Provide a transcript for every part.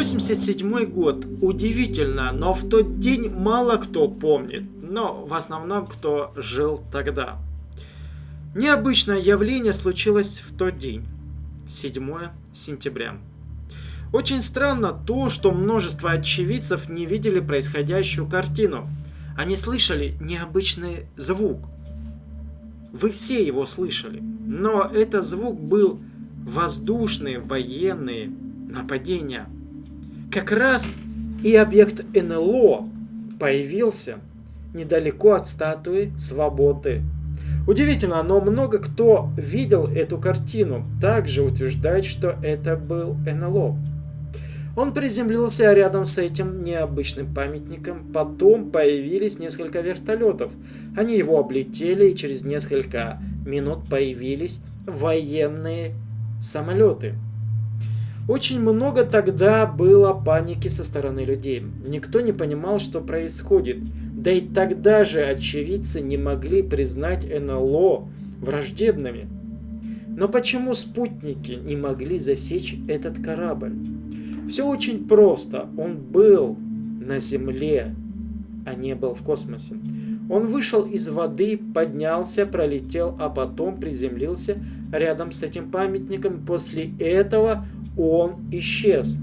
87 год. Удивительно, но в тот день мало кто помнит, но в основном кто жил тогда. Необычное явление случилось в тот день, 7 сентября. Очень странно то, что множество очевидцев не видели происходящую картину. Они слышали необычный звук. Вы все его слышали, но этот звук был воздушные военные нападения. Как раз и объект НЛО появился недалеко от статуи свободы. Удивительно, но много кто видел эту картину, также утверждает, что это был НЛО. Он приземлился рядом с этим необычным памятником, потом появились несколько вертолетов. Они его облетели и через несколько минут появились военные самолеты. Очень много тогда было паники со стороны людей. Никто не понимал, что происходит. Да и тогда же очевидцы не могли признать НЛО враждебными. Но почему спутники не могли засечь этот корабль? Все очень просто. Он был на Земле, а не был в космосе. Он вышел из воды, поднялся, пролетел, а потом приземлился рядом с этим памятником. После этого он исчез.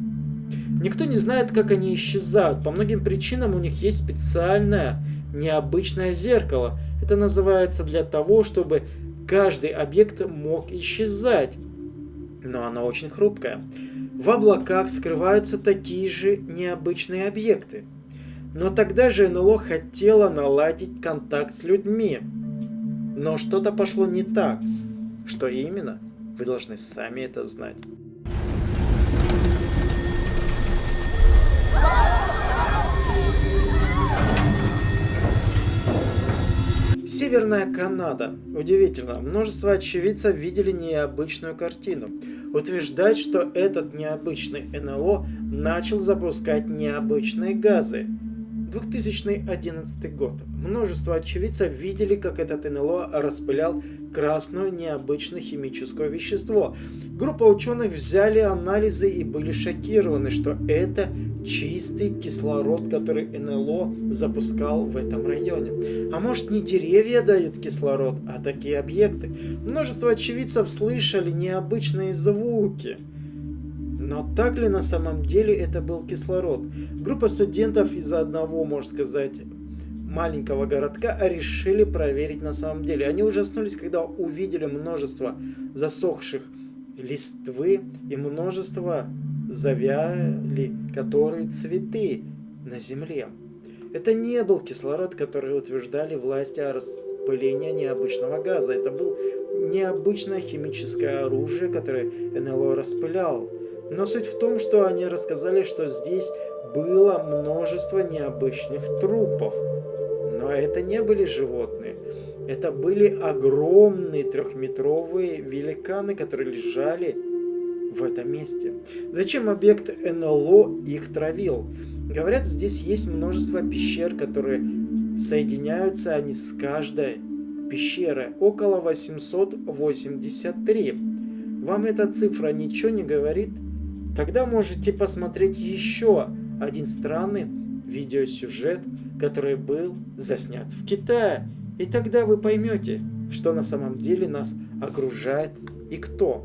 Никто не знает, как они исчезают. По многим причинам у них есть специальное необычное зеркало. Это называется для того, чтобы каждый объект мог исчезать. Но оно очень хрупкое. В облаках скрываются такие же необычные объекты. Но тогда же НЛО хотела наладить контакт с людьми. Но что-то пошло не так. Что именно? Вы должны сами это знать. Северная Канада. Удивительно, множество очевидцев видели необычную картину. Утверждать, что этот необычный НЛО начал запускать необычные газы. 2011 год. Множество очевидцев видели, как этот НЛО распылял красное необычное химическое вещество. Группа ученых взяли анализы и были шокированы, что это чистый кислород, который НЛО запускал в этом районе. А может не деревья дают кислород, а такие объекты? Множество очевидцев слышали необычные звуки. Но так ли на самом деле это был кислород? Группа студентов из одного, можно сказать, маленького городка решили проверить на самом деле. Они ужаснулись, когда увидели множество засохших листвы и множество завяли, которые цветы на земле. Это не был кислород, который утверждали власти о распылении необычного газа. Это был необычное химическое оружие, которое НЛО распылял. Но суть в том, что они рассказали, что здесь было множество необычных трупов. Но это не были животные. Это были огромные трехметровые великаны, которые лежали в этом месте. Зачем объект НЛО их травил? Говорят, здесь есть множество пещер, которые соединяются они с каждой пещеры. Около 883. Вам эта цифра ничего не говорит? Тогда можете посмотреть еще один странный видеосюжет, который был заснят в Китае. И тогда вы поймете, что на самом деле нас окружает и кто.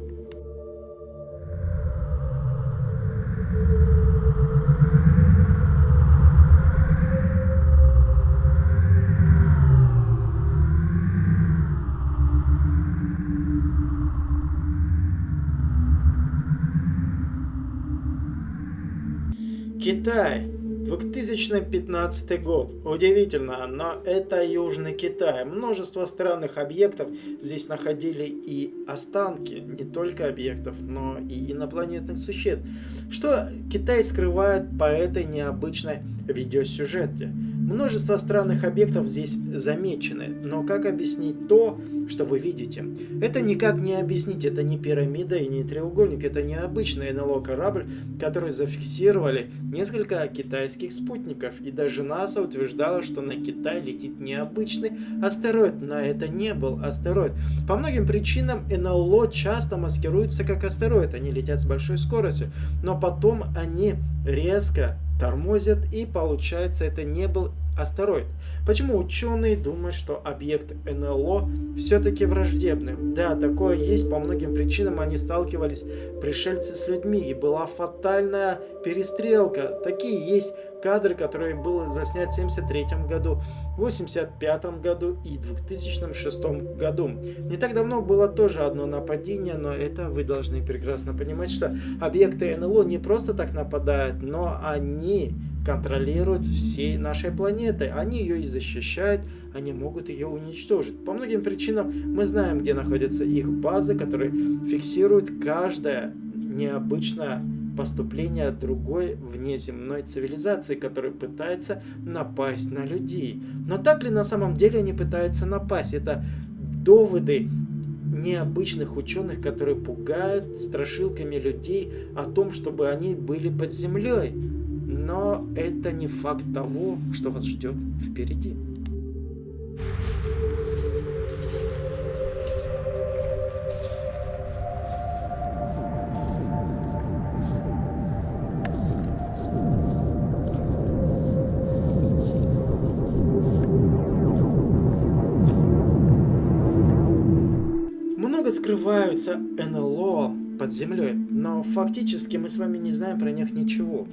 Китай. 2015 год. Удивительно, но это Южный Китай. Множество странных объектов. Здесь находили и останки не только объектов, но и инопланетных существ. Что Китай скрывает по этой необычной видеосюжете? Множество странных объектов здесь замечены, но как объяснить то, что вы видите? Это никак не объяснить, это не пирамида и не треугольник, это необычный НЛО корабль, который зафиксировали несколько китайских спутников, и даже НАСА утверждала, что на Китай летит необычный астероид, но это не был астероид. По многим причинам НЛО часто маскируются как астероид, они летят с большой скоростью, но потом они резко тормозят и получается это не был астероид. Почему ученые думают, что объект НЛО все-таки враждебный? Да, такое есть, по многим причинам они сталкивались пришельцы с людьми и была фатальная перестрелка. Такие есть кадры, которые было заснят в 73 году, 85 году и 2006 году. Не так давно было тоже одно нападение, но это вы должны прекрасно понимать, что объекты НЛО не просто так нападают, но они контролируют всей нашей планеты. Они ее и защищают, они могут ее уничтожить. По многим причинам мы знаем, где находятся их базы, которые фиксируют каждое необычное поступление другой внеземной цивилизации, которая пытается напасть на людей. Но так ли на самом деле они пытаются напасть? Это доводы необычных ученых, которые пугают страшилками людей о том, чтобы они были под землей. Но это не факт того, что вас ждет впереди. Скрываются НЛО под землей, но фактически мы с вами не знаем про них ничего.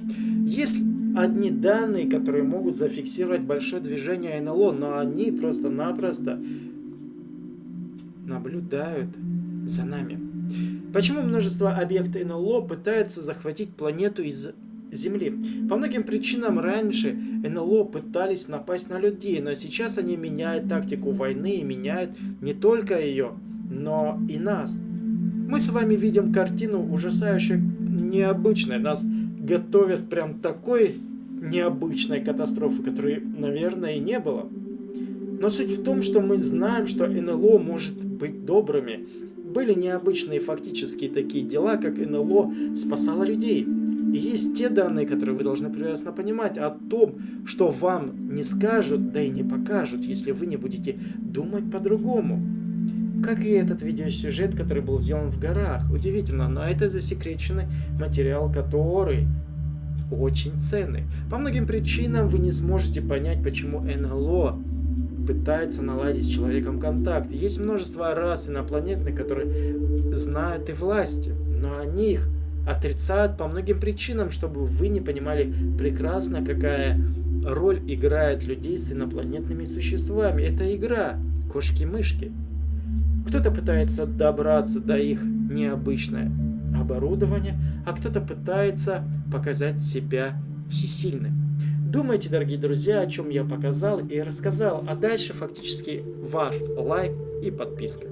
Есть одни данные, которые могут зафиксировать большое движение НЛО, но они просто-напросто наблюдают за нами. Почему множество объектов НЛО пытаются захватить планету из Земли. По многим причинам раньше НЛО пытались напасть на людей, но сейчас они меняют тактику войны и меняют не только ее, но и нас. Мы с вами видим картину ужасающей необычной. Нас готовят прям такой необычной катастрофы, которой, наверное, и не было. Но суть в том, что мы знаем, что НЛО может быть добрыми. Были необычные фактические такие дела, как НЛО спасало людей. И есть те данные, которые вы должны прекрасно понимать о том, что вам не скажут, да и не покажут, если вы не будете думать по-другому. Как и этот видеосюжет, который был сделан в горах. Удивительно, но это засекреченный материал, который очень ценный. По многим причинам вы не сможете понять, почему НЛО пытается наладить с человеком контакт. Есть множество рас инопланетных, которые знают и власти, но они их отрицают по многим причинам, чтобы вы не понимали прекрасно, какая роль играет людей с инопланетными существами. Это игра, кошки-мышки. Кто-то пытается добраться до их необычное оборудование, а кто-то пытается показать себя всесильным. Думайте, дорогие друзья, о чем я показал и рассказал, а дальше фактически ваш лайк и подписка.